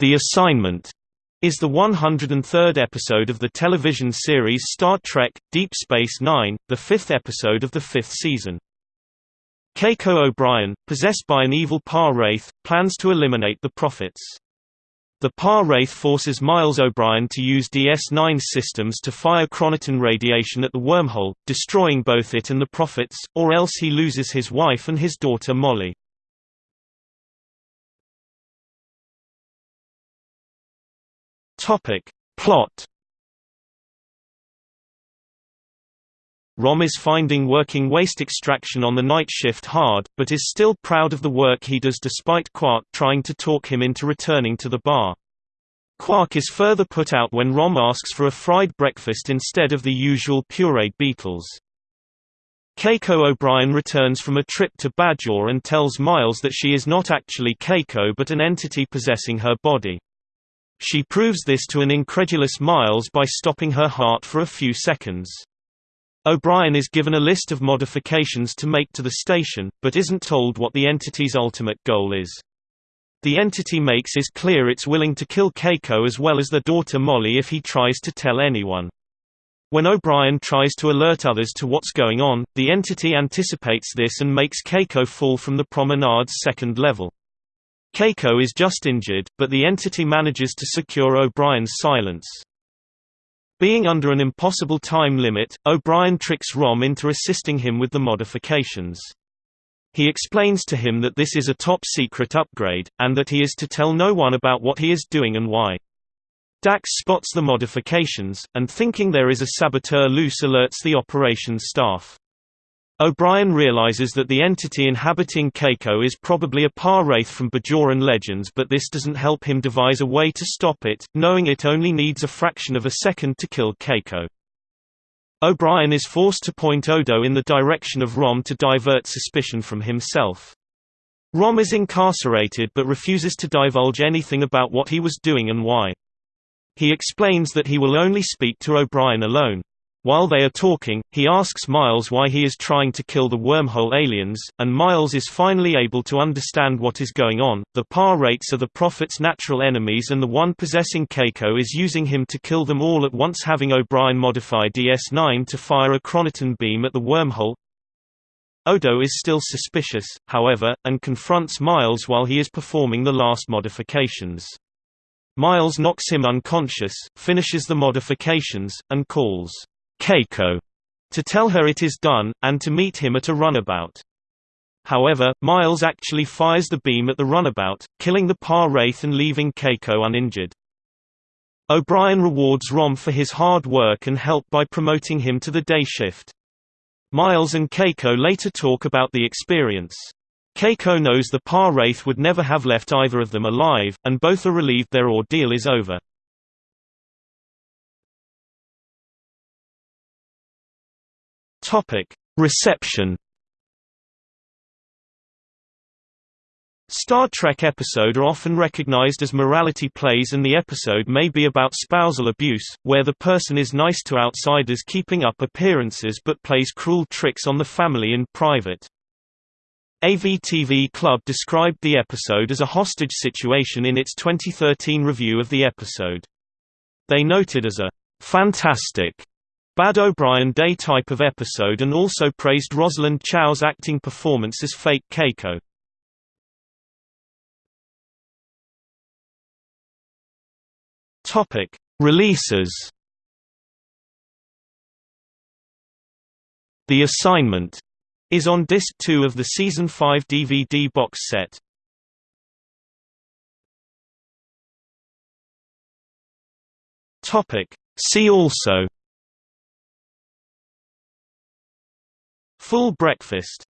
The Assignment is the 103rd episode of the television series Star Trek – Deep Space Nine, the fifth episode of the fifth season. Keiko O'Brien, possessed by an evil Pah-wraith, plans to eliminate the Prophets. The Pah-wraith forces Miles O'Brien to use DS9 systems to fire chronoton radiation at the wormhole, destroying both it and the Prophets, or else he loses his wife and his daughter Molly. Topic. Plot Rom is finding working waste extraction on the night shift hard, but is still proud of the work he does despite Quark trying to talk him into returning to the bar. Quark is further put out when Rom asks for a fried breakfast instead of the usual pureed beetles. Keiko O'Brien returns from a trip to Bajor and tells Miles that she is not actually Keiko but an entity possessing her body. She proves this to an incredulous Miles by stopping her heart for a few seconds. O'Brien is given a list of modifications to make to the station, but isn't told what the entity's ultimate goal is. The entity makes is clear it's willing to kill Keiko as well as their daughter Molly if he tries to tell anyone. When O'Brien tries to alert others to what's going on, the entity anticipates this and makes Keiko fall from the promenade's second level. Keiko is just injured, but the entity manages to secure O'Brien's silence. Being under an impossible time limit, O'Brien tricks Rom into assisting him with the modifications. He explains to him that this is a top-secret upgrade, and that he is to tell no one about what he is doing and why. Dax spots the modifications, and thinking there is a saboteur loose alerts the operations staff. O'Brien realizes that the entity inhabiting Keiko is probably a Pah-wraith from Bajoran legends but this doesn't help him devise a way to stop it, knowing it only needs a fraction of a second to kill Keiko. O'Brien is forced to point Odo in the direction of Rom to divert suspicion from himself. Rom is incarcerated but refuses to divulge anything about what he was doing and why. He explains that he will only speak to O'Brien alone. While they are talking, he asks Miles why he is trying to kill the wormhole aliens, and Miles is finally able to understand what is going on. The Pah-wraiths are the Prophet's natural enemies, and the one possessing Keiko is using him to kill them all at once, having O'Brien modify DS9 to fire a chronoton beam at the wormhole. Odo is still suspicious, however, and confronts Miles while he is performing the last modifications. Miles knocks him unconscious, finishes the modifications, and calls Keiko to tell her it is done, and to meet him at a runabout. However, Miles actually fires the beam at the runabout, killing the Pah-wraith and leaving Keiko uninjured. O'Brien rewards Rom for his hard work and help by promoting him to the day shift. Miles and Keiko later talk about the experience. Keiko knows the Pah-wraith would never have left either of them alive, and both are relieved their ordeal is over. Topic: Reception. Star Trek episodes are often recognized as morality plays and the episode may be about spousal abuse, where the person is nice to outsiders keeping up appearances but plays cruel tricks on the family in private. AVTV Club described the episode as a hostage situation in its 2013 review of the episode. They noted as a fantastic Bad O'Brien Day type of episode and also praised Rosalind Chao's acting performance as fake Keiko. Topic: Releases. The Assignment is on disc 2 of the season 5 DVD box set. Topic: See also Full breakfast